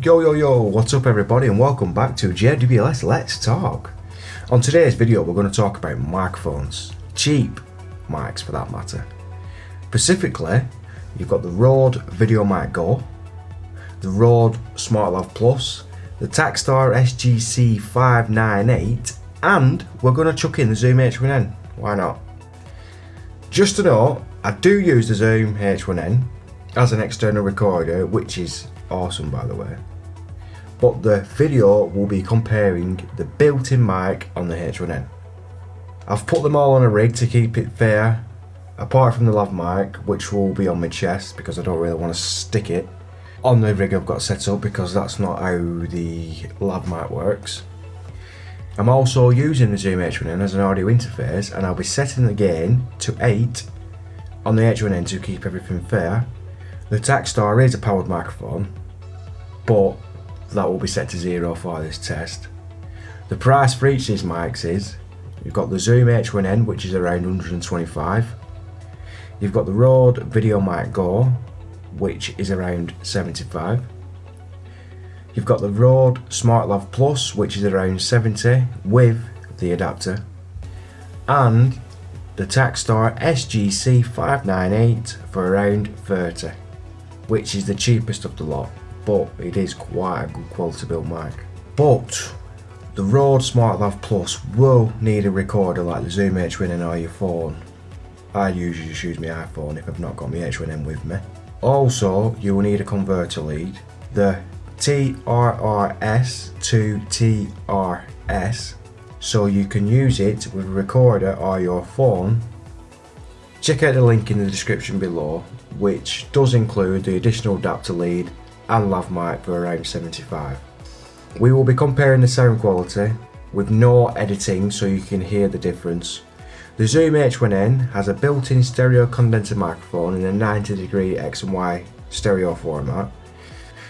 Yo yo yo, what's up everybody and welcome back to JWS Let's Talk. On today's video we're going to talk about microphones, cheap mics for that matter. Specifically, you've got the Rode VideoMic Go, the Rode SmartLav Plus, the Takstar SGC 598 and we're going to chuck in the Zoom H1N, why not? Just to note, I do use the Zoom H1N as an external recorder which is awesome by the way but the video will be comparing the built-in mic on the H1N. I've put them all on a rig to keep it fair, apart from the lav mic, which will be on my chest because I don't really want to stick it on the rig I've got set up because that's not how the lav mic works. I'm also using the Zoom H1N as an audio interface and I'll be setting the gain to 8 on the H1N to keep everything fair. The Takstar is a powered microphone, but that will be set to zero for this test. The price for each of these mics is, you've got the Zoom H1N which is around 125, you've got the Rode VideoMic Go which is around 75, you've got the Rode SmartLav Plus which is around 70 with the adapter, and the Takstar SGC 598 for around 30 which is the cheapest of the lot but it is quite a good quality built mic. But the Rode SmartLav Plus will need a recorder like the Zoom H1N or your phone. I usually just use my iPhone if I've not got my H1N with me. Also, you will need a converter lead. The TRRS to TRS so you can use it with a recorder or your phone. Check out the link in the description below which does include the additional adapter lead and lav mic for around 75. We will be comparing the sound quality with no editing so you can hear the difference. The Zoom H1N has a built-in stereo condenser microphone in a 90 degree X and Y stereo format.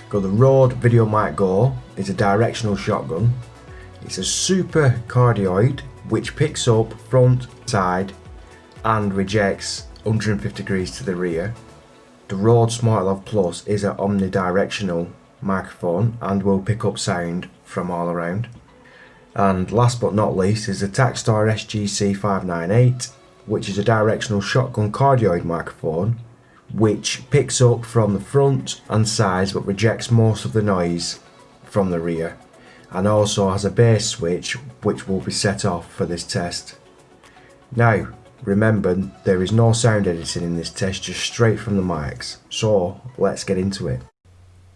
Got the Rode VideoMic Go, it's a directional shotgun. It's a super cardioid which picks up front, side and rejects 150 degrees to the rear. The Rode SmartLav Plus is an omnidirectional microphone and will pick up sound from all around. And last but not least is the Takstar SGC 598 which is a directional shotgun cardioid microphone which picks up from the front and sides but rejects most of the noise from the rear and also has a bass switch which will be set off for this test. Now Remember, there is no sound editing in this test, just straight from the mics. So, let's get into it.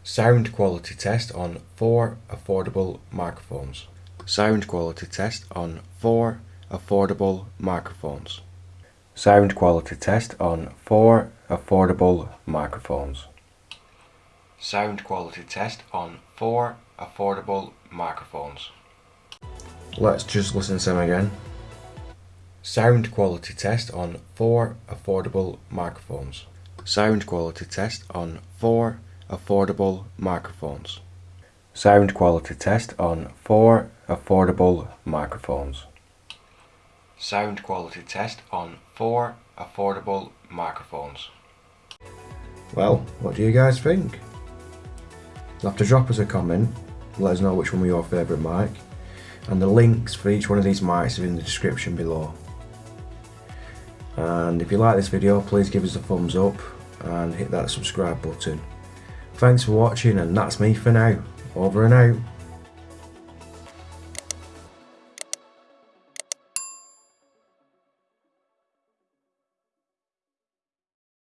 Sound quality test on four affordable microphones. Sound quality test on four affordable microphones. Sound quality test on four affordable microphones. Sound quality test on four affordable microphones. Let's just listen to them again. Sound quality test on four affordable microphones. Sound quality test on four affordable microphones. Sound quality test on four affordable microphones. Sound quality test on four affordable microphones. Well, what do you guys think? You'll have to drop us a comment, let us know which one was your favourite mic, and the links for each one of these mics are in the description below and if you like this video please give us a thumbs up and hit that subscribe button. Thanks for watching and that's me for now. Over and out